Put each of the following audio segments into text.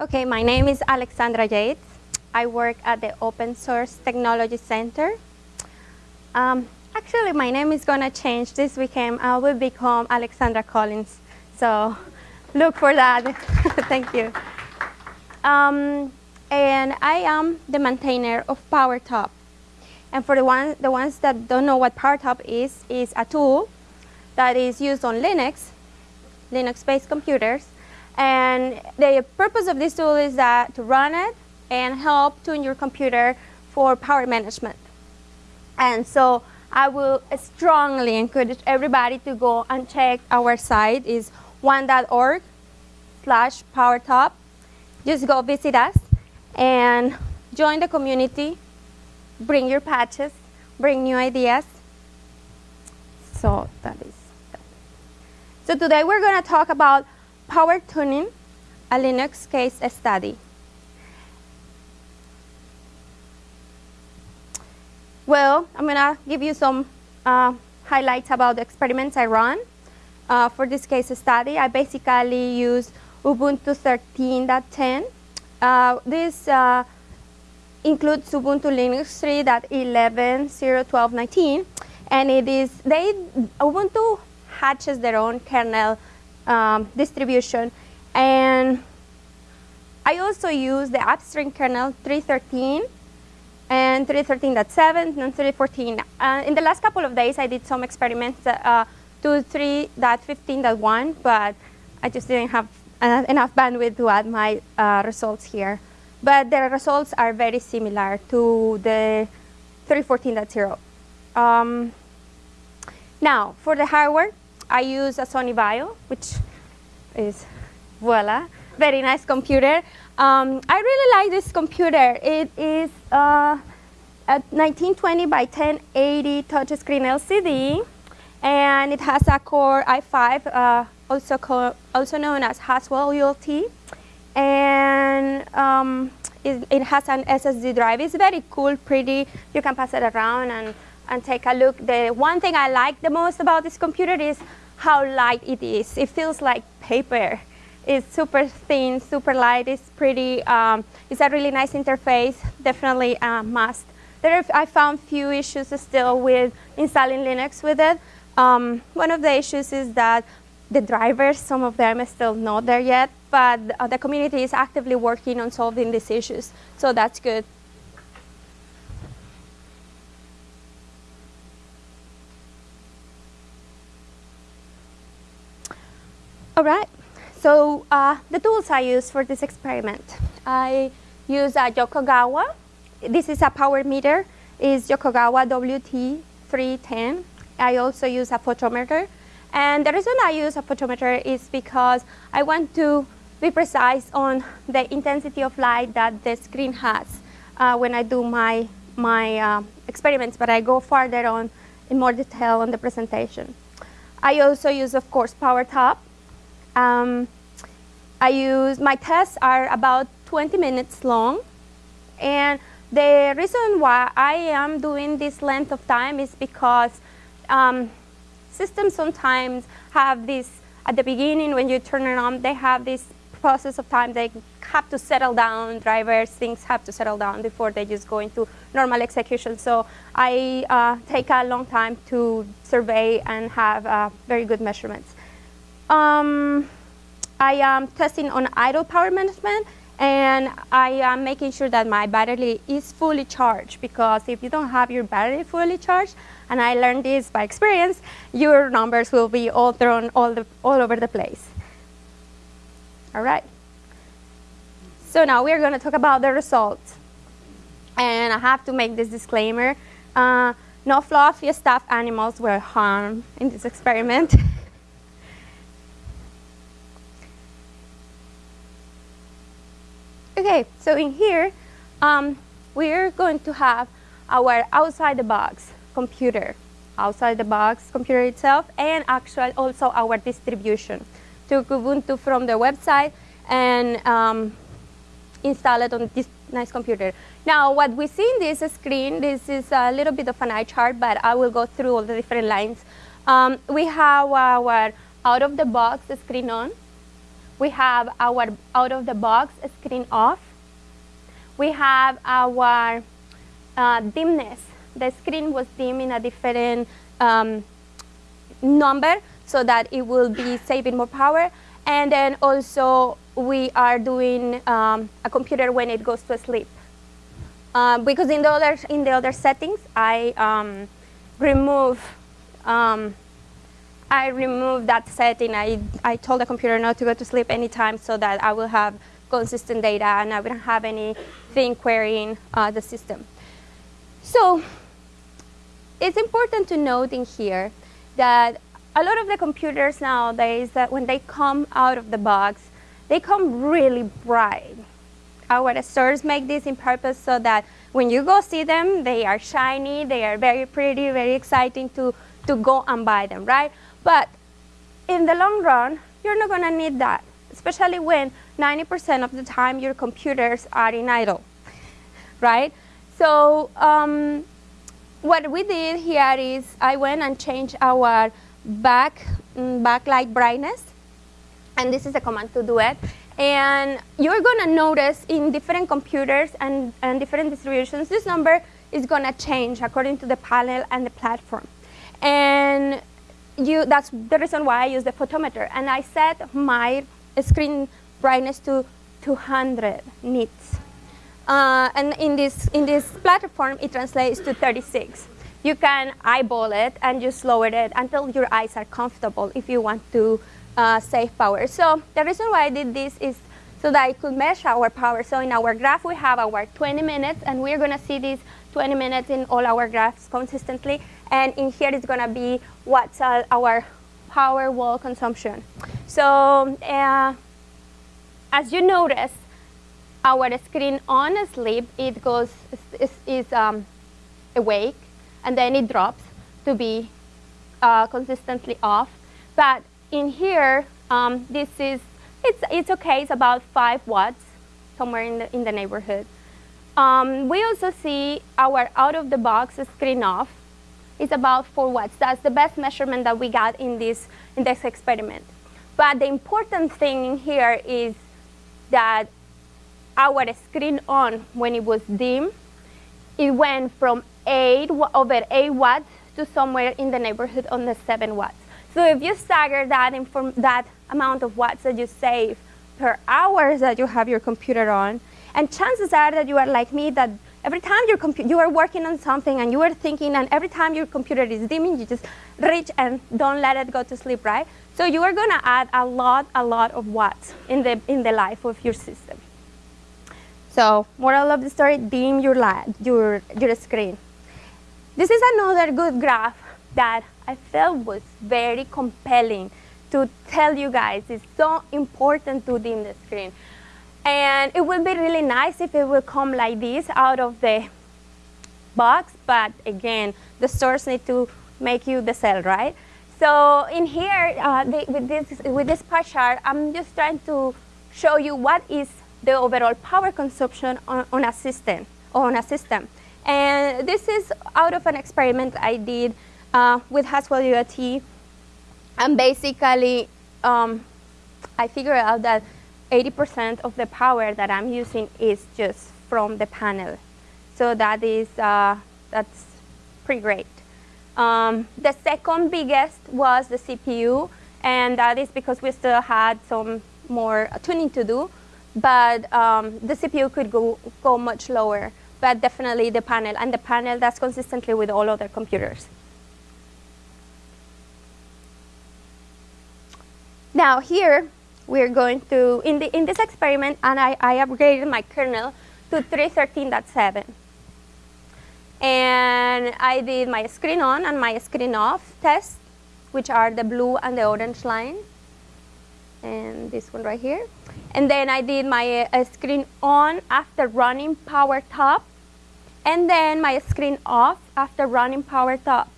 Okay, my name is Alexandra Yates. I work at the Open Source Technology Center. Um, actually, my name is gonna change this weekend. I will become Alexandra Collins. So look for that. Thank you. Um, and I am the maintainer of PowerTop. And for the, one, the ones that don't know what PowerTop is, is a tool that is used on Linux, Linux-based computers. And the purpose of this tool is that to run it and help tune your computer for power management. And so I will strongly encourage everybody to go and check our site is one.org slash powertop. Just go visit us and join the community, bring your patches, bring new ideas. So that is. So today we're going to talk about power tuning, a Linux case study. Well, I'm going to give you some uh, highlights about the experiments I run. Uh, for this case study, I basically use Ubuntu 13.10. Uh, this uh, includes Ubuntu Linux 3.11.0.12.19, and it is, they, Ubuntu hatches their own kernel um, distribution, and I also use the upstream kernel 313 and 313.7 and 314. Uh, in the last couple of days, I did some experiments uh, to 3.15.1, but I just didn't have uh, enough bandwidth to add my uh, results here. But the results are very similar to the 314.0. Um, now, for the hardware, I use a Sony Vaio, which is, voila, very nice computer. Um, I really like this computer. It is uh, a 1920 by 1080 touchscreen LCD, and it has a Core i5, uh, also, also known as Haswell ULT, and um, it, it, has an SSD drive. It's very cool, pretty. You can pass it around and, and take a look. The one thing I like the most about this computer is how light it is. It feels like paper. It's super thin, super light, it's pretty, um, it's a really nice interface, definitely a must. There are, I found few issues still with installing Linux with it. Um, one of the issues is that the drivers, some of them are still not there yet, but uh, the community is actively working on solving these issues, so that's good. All right. So uh, the tools I use for this experiment, I use a Yokogawa. This is a power meter. It's Yokogawa WT310. I also use a photometer. And the reason I use a photometer is because I want to be precise on the intensity of light that the screen has uh, when I do my, my uh, experiments, but I go farther on in more detail on the presentation. I also use, of course, PowerTop. Um, I use, my tests are about 20 minutes long. And the reason why I am doing this length of time is because um, systems sometimes have this, at the beginning when you turn it on, they have this process of time. They have to settle down, drivers, things have to settle down before they just go into normal execution. So I uh, take a long time to survey and have uh, very good measurements. Um, I am testing on idle power management and I am making sure that my battery is fully charged because if you don't have your battery fully charged, and I learned this by experience, your numbers will be all thrown all, the, all over the place. All right. So now we're going to talk about the results. And I have to make this disclaimer. Uh, no fluffy stuffed animals were harmed in this experiment. Okay, so in here, um, we're going to have our outside the box computer, outside the box computer itself, and actually also our distribution. Took Ubuntu from the website and um, install it on this nice computer. Now, what we see in this screen, this is a little bit of an eye chart, but I will go through all the different lines. Um, we have our out-of-the-box screen on. We have our out-of-the-box screen off. We have our uh, dimness. The screen was dim in a different um, number so that it will be saving more power. And then also we are doing um, a computer when it goes to sleep. Uh, because in the other in the other settings, I um, remove um, I remove that setting. I I told the computer not to go to sleep anytime so that I will have consistent data and I wouldn't have anything querying uh, the system. So it's important to note in here that a lot of the computers nowadays that when they come out of the box, they come really bright. Our stores make this in purpose so that when you go see them, they are shiny, they are very pretty, very exciting to, to go and buy them, right? But in the long run, you're not gonna need that, especially when 90% of the time your computers are in idle, right? So um, what we did here is I went and changed our back mm, backlight brightness, and this is a command to do it. And you're gonna notice in different computers and, and different distributions, this number is gonna change according to the panel and the platform. And you, that's the reason why I use the photometer. And I set my screen brightness to 200 nits. Uh, and in this, in this platform, it translates to 36. You can eyeball it and just lower it until your eyes are comfortable if you want to uh, save power. So the reason why I did this is so that I could measure our power. So in our graph, we have our 20 minutes, and we're going to see these 20 minutes in all our graphs consistently. And in here, it's going to be what's uh, our power wall consumption. So uh, as you notice, our screen on a sleep, it goes, is, is um, awake, and then it drops to be uh, consistently off. But in here, um, this is, it's, it's okay, it's about five watts, somewhere in the, in the neighborhood. Um, we also see our out-of-the-box screen off. It's about four watts. That's the best measurement that we got in this, in this experiment. But the important thing here is that our screen on, when it was dim, it went from 8 over 8 watts to somewhere in the neighborhood on the 7 watts. So if you stagger that, that amount of watts that you save per hours that you have your computer on, and chances are that you are like me, that every time your you are working on something and you are thinking, and every time your computer is dimming, you just reach and don't let it go to sleep, right? So you are going to add a lot, a lot of watts in the, in the life of your system. So moral of the story, dim your, light, your, your screen. This is another good graph that I felt was very compelling to tell you guys it's so important to dim the screen. And it would be really nice if it would come like this out of the box, but again, the stores need to make you the sale, right? So in here, uh, they, with, this, with this pie chart, I'm just trying to show you what is the overall power consumption on, on a system. On a system. And this is out of an experiment I did uh, with Haswell ULT. And basically, um, I figured out that 80% of the power that I'm using is just from the panel. So that is, uh, that's pretty great. Um, the second biggest was the CPU, and that is because we still had some more tuning to do but um, the CPU could go, go much lower, but definitely the panel, and the panel that's consistently with all other computers. Now here, we're going to, in, the, in this experiment, and I, I upgraded my kernel to 313.7. And I did my screen on and my screen off test, which are the blue and the orange line and this one right here. And then I did my uh, screen on after running PowerTop, and then my screen off after running PowerTop.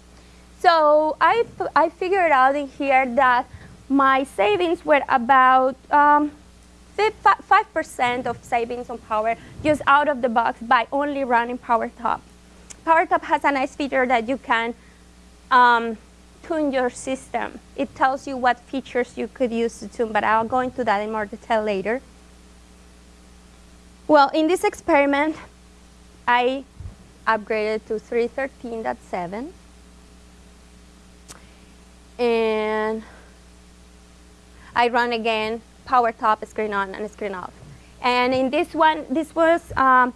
So I, I figured out in here that my savings were about 5% um, of savings on power just out of the box by only running PowerTop. PowerTop has a nice feature that you can um, tune your system. It tells you what features you could use to tune, but I'll go into that in more detail later. Well, in this experiment, I upgraded to 313.7. And I run again, PowerTop, screen on, and screen off. And in this one, this was, um,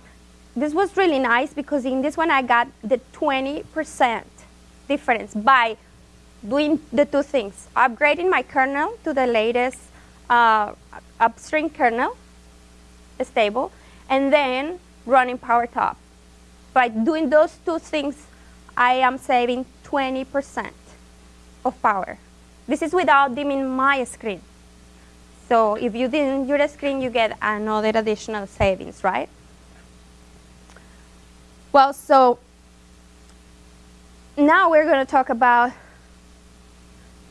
this was really nice because in this one I got the 20% difference by doing the two things, upgrading my kernel to the latest uh, upstream kernel, stable, and then running PowerTop. By doing those two things, I am saving 20% of power. This is without dimming my screen. So if you dim your screen, you get another additional savings, right? Well, so now we're going to talk about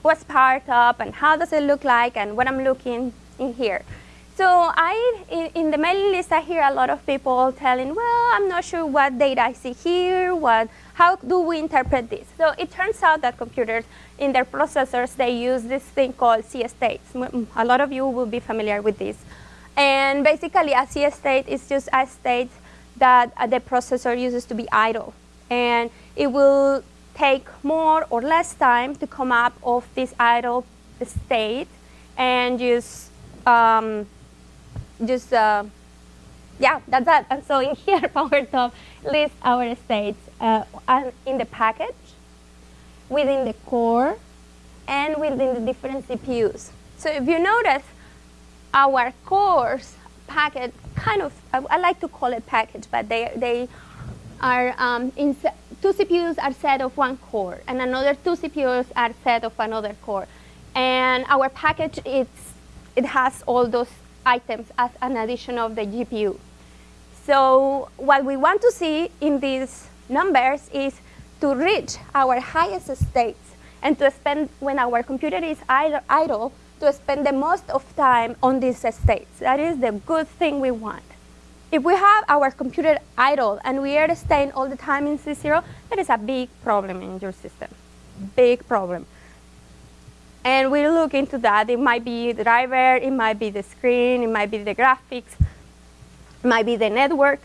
what's PowerTop and how does it look like and what I'm looking in here. So I, in, in, the mailing list, I hear a lot of people telling, well, I'm not sure what data I see here, what, how do we interpret this? So it turns out that computers, in their processors, they use this thing called C states. A lot of you will be familiar with this. And basically, a C state is just a state that uh, the processor uses to be idle. And it will take more or less time to come up of this idle state and just um, just, uh, yeah, that's that. And so in here, PowerTop lists our states uh, in the package, within the core, and within the different CPUs. So if you notice, our cores package kind of, I, I like to call it package, but they, they are um, in two CPUs are set of one core, and another two CPUs are set of another core. And our package, it's, it has all those items as an addition of the GPU. So what we want to see in these numbers is to reach our highest states and to spend, when our computer is idle, to spend the most of time on these states. That is the good thing we want. If we have our computer idle and we are staying all the time in C0, that is a big problem in your system, big problem. And we look into that. It might be the driver, it might be the screen, it might be the graphics, might be the network.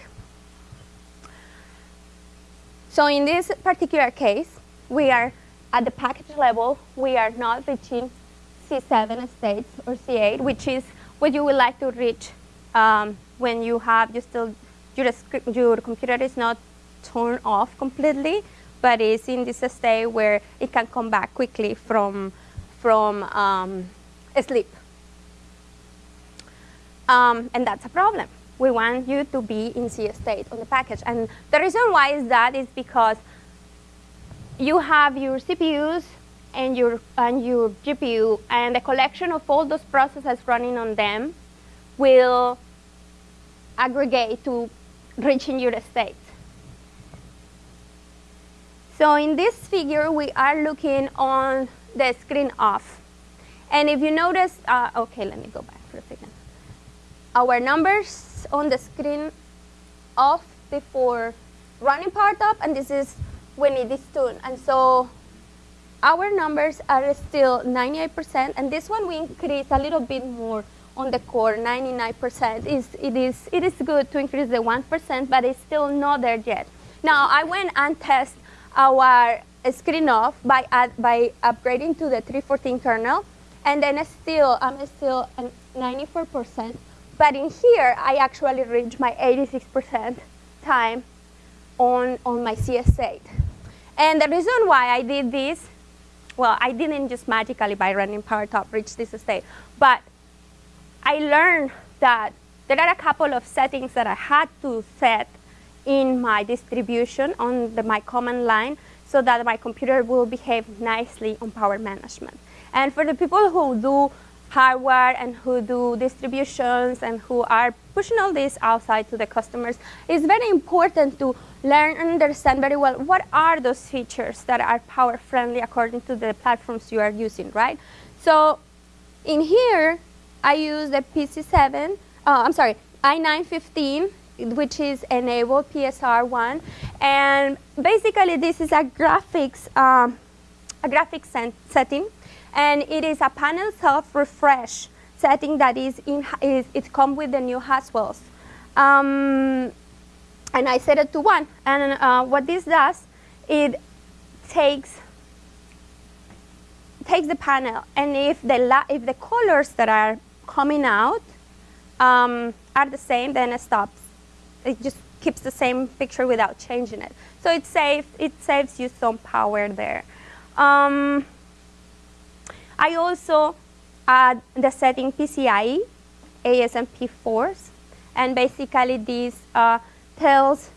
So in this particular case, we are at the package level, we are not reaching C7 states or C8, which is what you would like to reach um, when you have you still your, your computer is not turned off completely, but is in this state where it can come back quickly from from um, sleep. Um, and that's a problem. We want you to be in C state on the package. And the reason why is that is because you have your CPUs and your, and your GPU, and the collection of all those processes running on them will aggregate to reaching your state. So in this figure, we are looking on the screen off. And if you notice, uh, okay, let me go back for a second. Our numbers on the screen off before running PowerTop, and this is when it is tuned. And so our numbers are still 98%, and this one we increase a little bit more on the core, 99%. Is, it, is, it is good to increase the 1%, but it's still not there yet. Now, I went and test our screen off by, by upgrading to the 314 kernel, and then still, I'm still at 94%. But in here, I actually reached my 86% time on, on my CS8. And the reason why I did this, well, I didn't just magically by running PowerTop reach this state, but I learned that there are a couple of settings that I had to set in my distribution on the, my command line so that my computer will behave nicely on power management. And for the people who do hardware and who do distributions and who are pushing all this outside to the customers, it's very important to learn and understand very well what are those features that are power friendly according to the platforms you are using, right? So in here, I use the PC7, uh, I'm sorry, i915 which is enable PSR1. And basically, this is a graphics, um, a graphics setting, and it is a panel self-refresh setting that is in is it comes with the new Haswell's Um, and I set it to one. And uh, what this does, it takes takes the panel, and if the if the colors that are coming out um, are the same, then it stops. It just keeps the same picture without changing it. So it saves it saves you some power there. Um, I also add the setting PCIe, ASPM force, and basically this uh, tells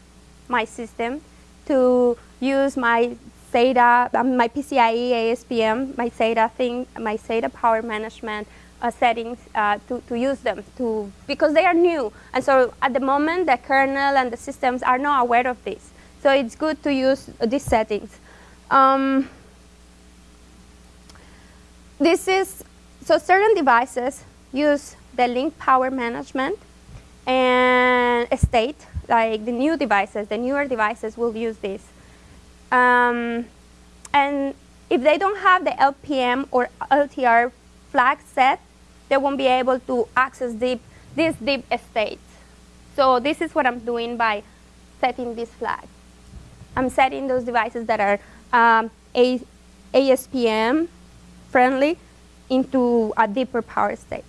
my system to use my SATA, um, my PCIe ASPM, my SATA thing, my SATA power management uh, settings uh, to, to use them to because they are new. And so at the moment, the kernel and the systems are not aware of this. So it's good to use these settings. Um, this is, so certain devices use the link power management and state, like the new devices, the newer devices will use this. Um, and if they don't have the LPM or LTR flag set, they won't be able to access deep, this deep state. So this is what I'm doing by setting this flag. I'm setting those devices that are um, ASPM friendly into a deeper power state.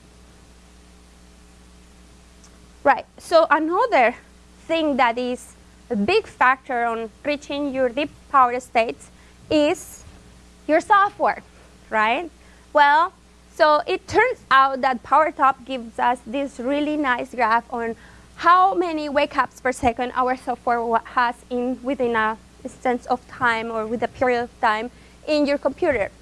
Right, so another thing that is a big factor on reaching your deep power states is your software, right? Well, so it turns out that PowerTop gives us this really nice graph on how many wake ups per second our software has in within a sense of time or with a period of time in your computer.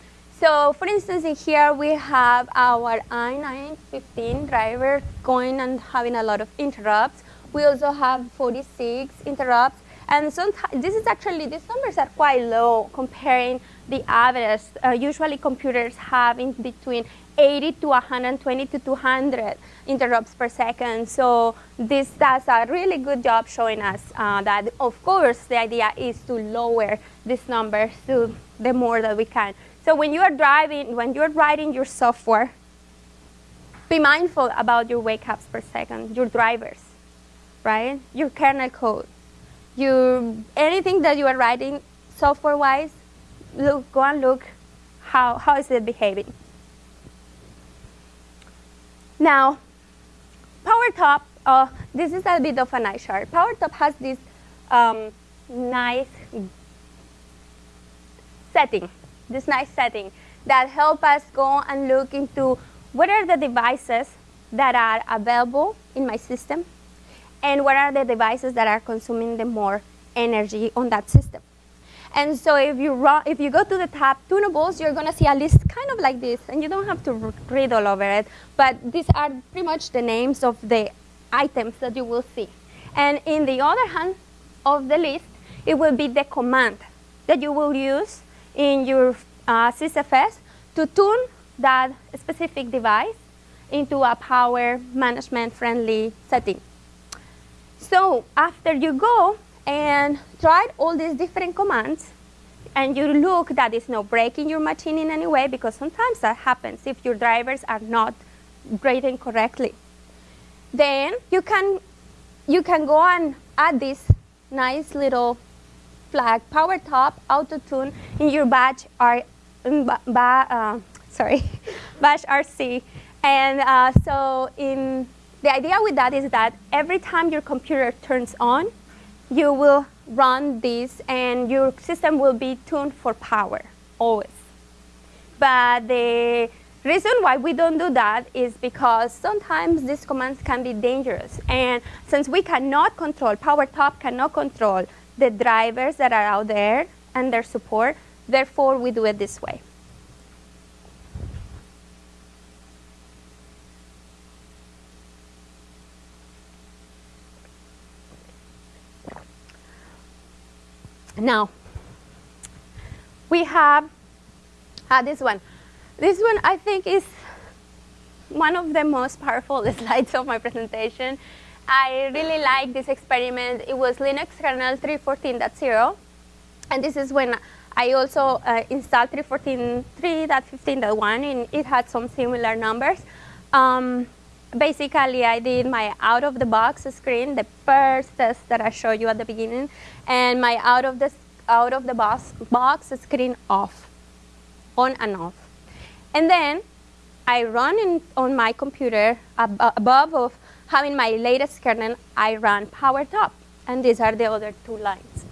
So for instance, in here we have our i915 driver going and having a lot of interrupts. We also have 46 interrupts. And sometimes, this is actually, these numbers are quite low comparing the average. Uh, usually computers have in between 80 to 120 to 200 interrupts per second. So this does a really good job showing us uh, that, of course, the idea is to lower these numbers to the more that we can. So when you are driving, when you're writing your software, be mindful about your wake ups per second, your drivers, right? Your kernel code. Your, anything that you are writing software-wise, look, go and look how, how is it behaving. Now, PowerTop, uh, this is a bit of a nice chart. PowerTop has this um, nice setting, this nice setting that help us go and look into what are the devices that are available in my system and what are the devices that are consuming the more energy on that system. And so if you, run, if you go to the tab tunables, you're going to see a list kind of like this, and you don't have to read all over it, but these are pretty much the names of the items that you will see. And in the other hand of the list, it will be the command that you will use in your uh, sysfs to tune that specific device into a power management friendly setting. So after you go and tried all these different commands and you look that it's not breaking your machine in any way because sometimes that happens if your drivers are not grading correctly. Then you can, you can go and add this nice little flag, PowerTop, auto tune in your batch, R, uh, sorry, bash RC. And uh, so in, the idea with that is that every time your computer turns on, you will run this and your system will be tuned for power, always. But the reason why we don't do that is because sometimes these commands can be dangerous. And since we cannot control, PowerTop cannot control the drivers that are out there and their support, therefore we do it this way. Now, we have uh, this one. This one I think is one of the most powerful slides of my presentation. I really like this experiment. It was Linux kernel 3.14.0. And this is when I also uh, installed 3.14.3.15.1 and it had some similar numbers. Um, basically I did my out of the box screen, the first test that I showed you at the beginning, and my out of the out of the box box screen off, on and off, and then I run in, on my computer ab above of having my latest kernel. I run PowerTop, and these are the other two lines.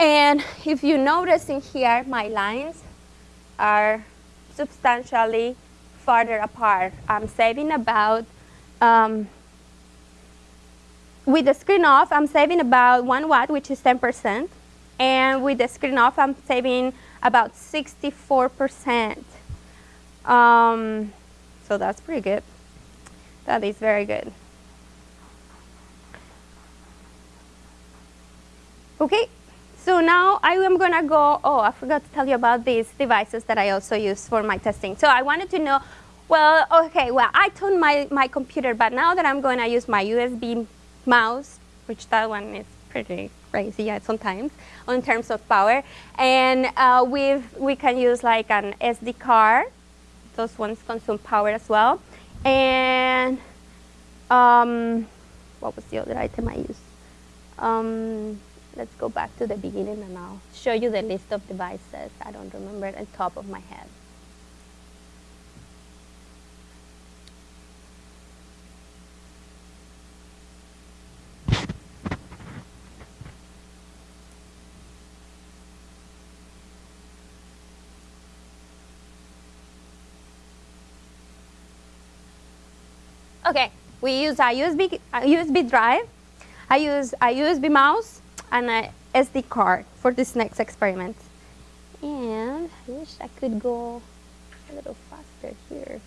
And if you notice in here, my lines are substantially farther apart. I'm saving about, um, with the screen off, I'm saving about one watt, which is 10%. And with the screen off, I'm saving about 64%. Um, so that's pretty good. That is very good. Okay, so now I am gonna go, oh, I forgot to tell you about these devices that I also use for my testing. So I wanted to know, well, okay, well, I tuned my, my computer, but now that I'm gonna use my USB mouse, which that one is pretty crazy yeah, sometimes in terms of power, and uh, we we can use like an SD card. Those ones consume power as well. And um, what was the other item I used? Um, let's go back to the beginning and I'll show you the list of devices. I don't remember it on top of my head. Okay, we use a USB, a USB drive. I use a USB mouse and a SD card for this next experiment. And I wish I could go a little faster here.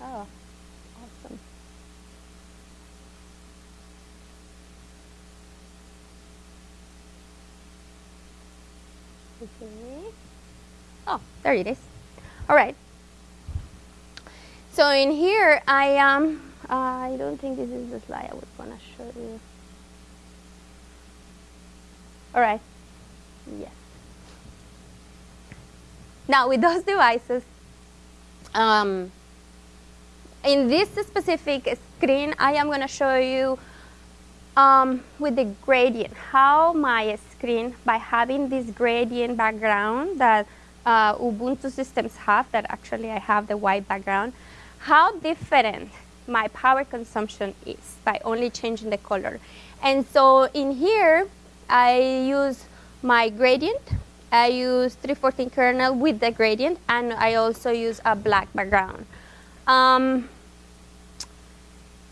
Oh, awesome. Okay. Oh, there it is. All right. So in here, I um, I don't think this is the slide I was going to show you. All right. Yes. Now with those devices, um, in this specific screen, I am going to show you um, with the gradient, how my screen, by having this gradient background that uh, Ubuntu systems have, that actually I have the white background, how different my power consumption is by only changing the color. And so in here, I use my gradient. I use 314 kernel with the gradient, and I also use a black background. Um,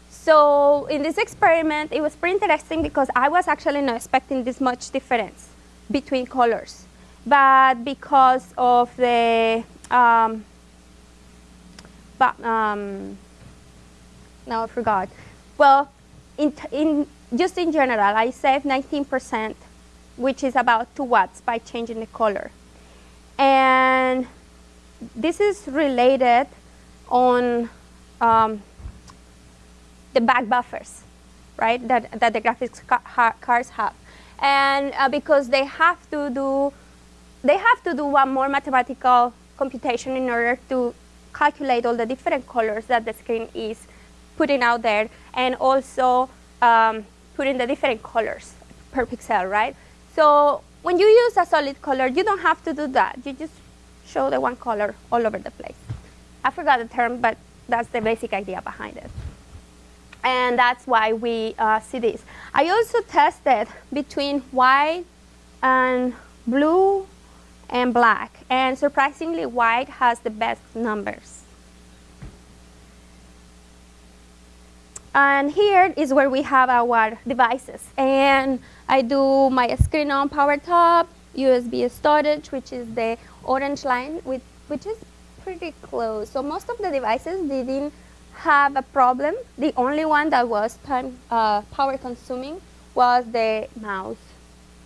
so in this experiment, it was pretty interesting because I was actually not expecting this much difference between colors. But because of the, um, but, um, now I forgot. Well, in, in just in general, I saved 19%, which is about 2 watts by changing the color. And this is related on um, the back buffers, right, that, that the graphics ca cards have. And uh, because they have to do, they have to do one more mathematical computation in order to calculate all the different colors that the screen is putting out there and also um, put in the different colors per pixel, right? So when you use a solid color, you don't have to do that. You just show the one color all over the place. I forgot the term, but that's the basic idea behind it. And that's why we uh, see this. I also tested between white and blue and black. And surprisingly, white has the best numbers. And here is where we have our devices. And I do my screen on PowerTop, USB storage, which is the orange line, with, which is pretty close. So most of the devices didn't have a problem. The only one that was time, uh, power consuming was the mouse.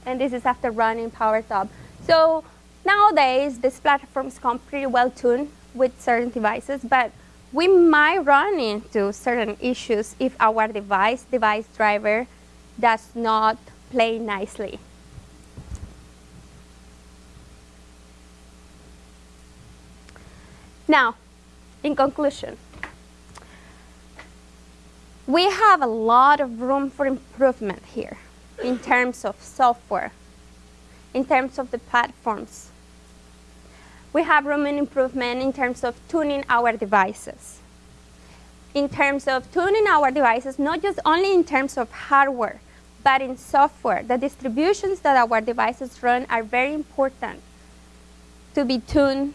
And this is after running PowerTop. So nowadays, these platforms come pretty well tuned with certain devices, but we might run into certain issues if our device, device driver, does not play nicely. Now, in conclusion, we have a lot of room for improvement here in terms of software, in terms of the platforms. We have room in improvement in terms of tuning our devices. In terms of tuning our devices, not just only in terms of hardware, but in software. The distributions that our devices run are very important to be tuned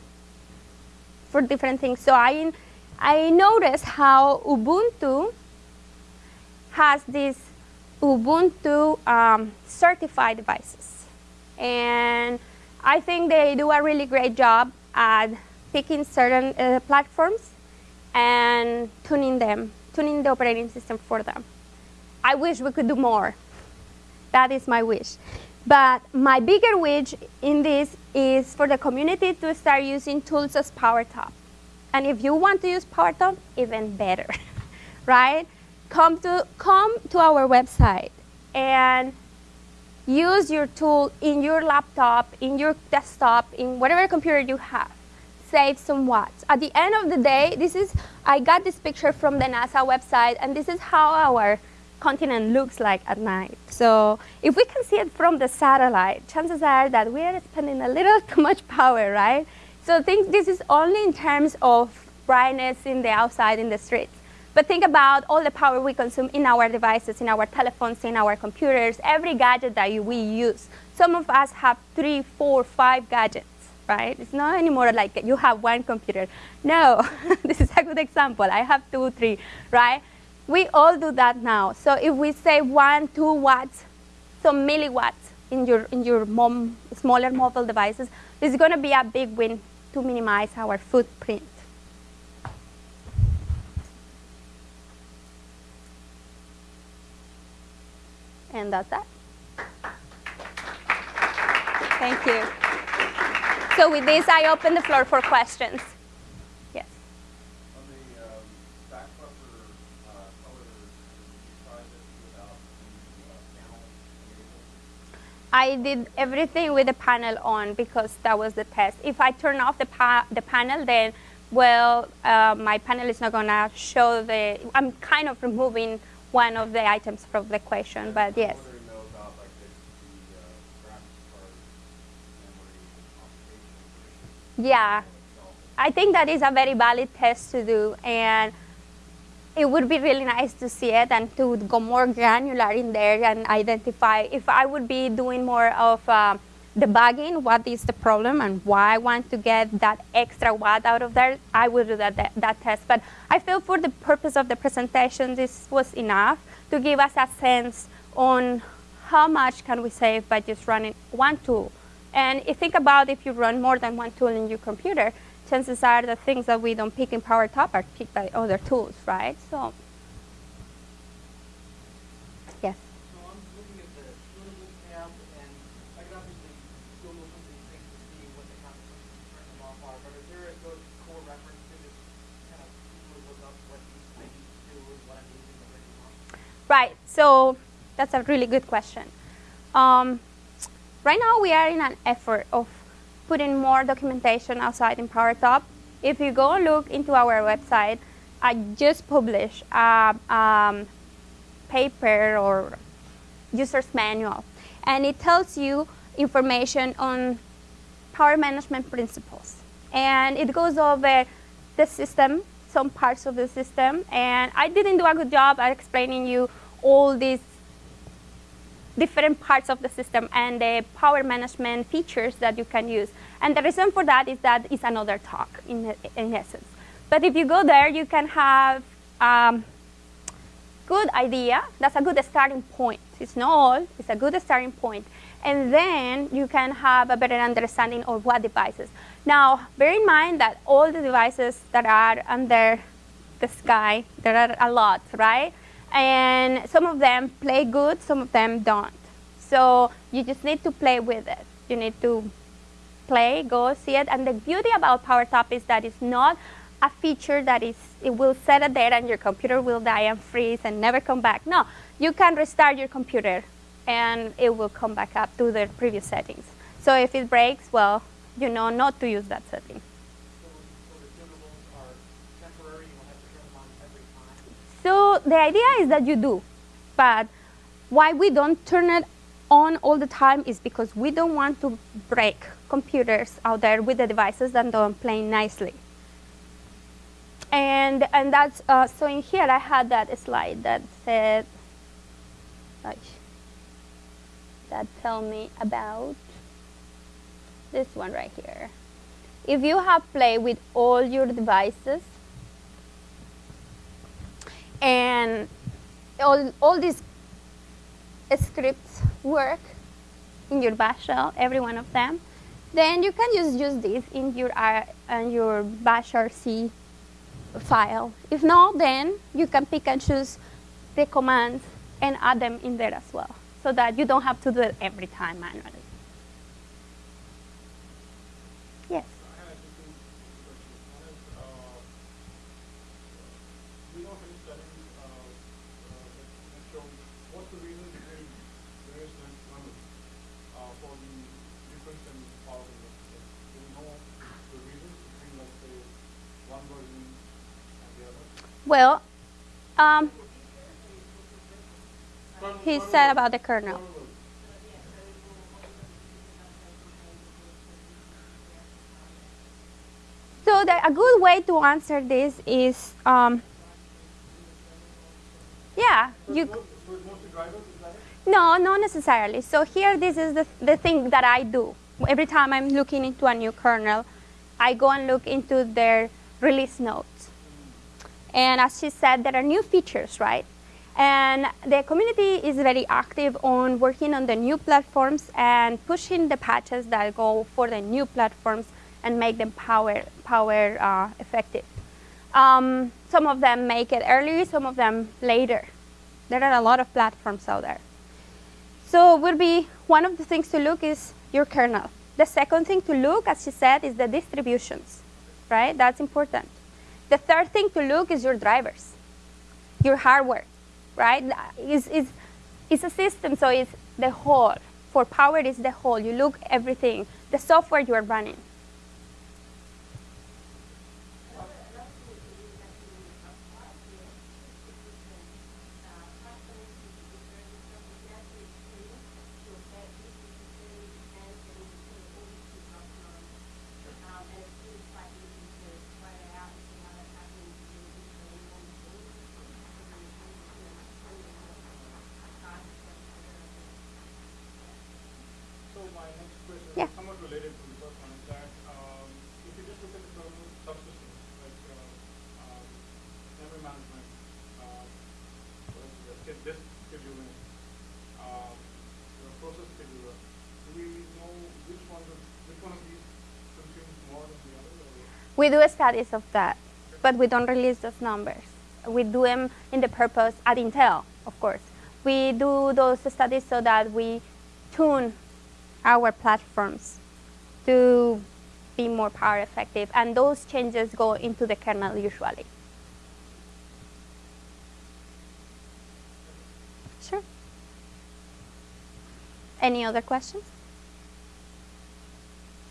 for different things. So I, I noticed how Ubuntu has these Ubuntu um, certified devices. And I think they do a really great job at picking certain uh, platforms and tuning them, tuning the operating system for them. I wish we could do more. That is my wish. But my bigger wish in this is for the community to start using tools as PowerTop. And if you want to use PowerTop, even better, right? come to, come to our website and use your tool in your laptop, in your desktop, in whatever computer you have. Save some watts. At the end of the day, this is, I got this picture from the NASA website, and this is how our continent looks like at night. So if we can see it from the satellite, chances are that we are spending a little too much power, right? So think this is only in terms of brightness in the outside in the streets. But think about all the power we consume in our devices, in our telephones, in our computers, every gadget that we use. Some of us have three, four, five gadgets, right? It's not anymore like you have one computer. No, this is a good example. I have two, three, right? We all do that now. So if we say one, two watts, some milliwatts in your, in your mom, smaller mobile devices, this is going to be a big win to minimize our footprint. And that's that. Thank you. So with this, I open the floor for questions. Yes. On the um, back buffer uh, color, did you try this without the uh, panel? I did everything with the panel on because that was the test. If I turn off the, pa the panel, then, well, uh, my panel is not going to show the, I'm kind of removing one of the items from the question, but yes. I'm wondering though about like the, the uh, graphics card memory computation Yeah. I think that is a very valid test to do, and it would be really nice to see it and to go more granular in there and identify. If I would be doing more of uh, debugging, what is the problem and why I want to get that extra watt out of there, I will do that, that, that test. But I feel for the purpose of the presentation, this was enough to give us a sense on how much can we save by just running one tool. And think about if you run more than one tool in your computer, chances are the things that we don't pick in PowerTop are picked by other tools, right? So, yes. So I'm looking at the tunable tab, and I can obviously Google some of these things to see what the consequences of turning them off are, but is there a good core reference to just kind of easily look up what these I need to do and what I'm using to bring them on? Right. So that's a really good question. Um, right now we are in an effort of putting more documentation outside in PowerTop. If you go look into our website, I just published a um, paper or user's manual, and it tells you information on power management principles. And it goes over the system, some parts of the system, and I didn't do a good job at explaining you all these different parts of the system and the power management features that you can use. And the reason for that is that it's another talk in, in essence. But if you go there, you can have um, good idea. That's a good starting point. It's not all, it's a good starting point. And then you can have a better understanding of what devices. Now, bear in mind that all the devices that are under the sky, there are a lot, right? And some of them play good, some of them don't. So you just need to play with it. You need to play, go see it. And the beauty about PowerTop is that it's not a feature that is, it will set a date and your computer will die and freeze and never come back. No, you can restart your computer and it will come back up to the previous settings. So if it breaks, well, you know not to use that setting. So, the idea is that you do, but why we don't turn it on all the time is because we don't want to break computers out there with the devices that don't play nicely. And, and that's, uh, so in here I had that slide that said, that tell me about this one right here. If you have played with all your devices and all, all these scripts work in your bash shell, every one of them, then you can just use this in your, uh, in your bash RC file. If not, then you can pick and choose the commands and add them in there as well so that you don't have to do it every time manually. Yes? I had just two questions. One is, uh, we know any studies, uh, uh, that show what's the reason between various length kernels, uh, for the difference in power consumption? Do we know the reasons between, let's say, one version and the other? Well, um, he said about the kernel. So the, a good way to answer this is, um, yeah, you. it's most- so it's mostly drivers, is that it? No, not necessarily. So here, this is the, the thing that I do. Every time I'm looking into a new kernel, I go and look into their release notes. And as she said, there are new features, right? And the community is very active on working on the new platforms and pushing the patches that go for the new platforms and make them power, power uh, effective. Um, some of them make it early, some of them later. There are a lot of platforms out there. So will be one of the things to look is your kernel. The second thing to look, as she said, is the distributions, right? That's important. The third thing to look is your drivers, your hardware, right? Is is it's a system, so it's the whole. For power, is the whole. You look everything, the software you are running. So my next question Yeah. is somewhat related to the first one, is that, um, if you just look at the kernel subsystems, like, uh, um, memory management, uh, what else is there? Sch- disk scheduling, um, you know, process scheduler, do we know which one, of- which one of these consumes more than the other, or? We do studies of that, but we don't release those numbers. We do them in the purpose at Intel, of course. We do those studies so that we tune our platforms to be more power effective, and those changes go into the kernel usually. Sure. Any other questions?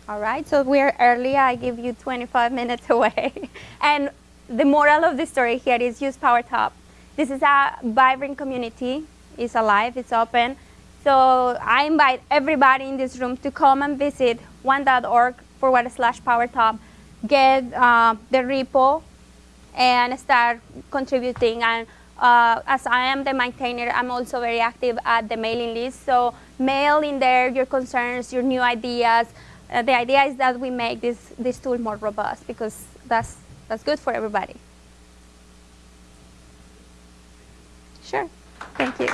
All right, so we're early. I give you 25 minutes away. and the moral of the story here is use PowerTop. This is a vibrant community. It's alive, it's open. So I invite everybody in this room to come and visit one.org forward slash PowerTop, get uh, the repo, and start contributing. And uh, as I am the maintainer, I'm also very active at the mailing list. So mail in there your concerns, your new ideas. Uh, the idea is that we make this, this tool more robust because that's, that's good for everybody. Sure. Thank you.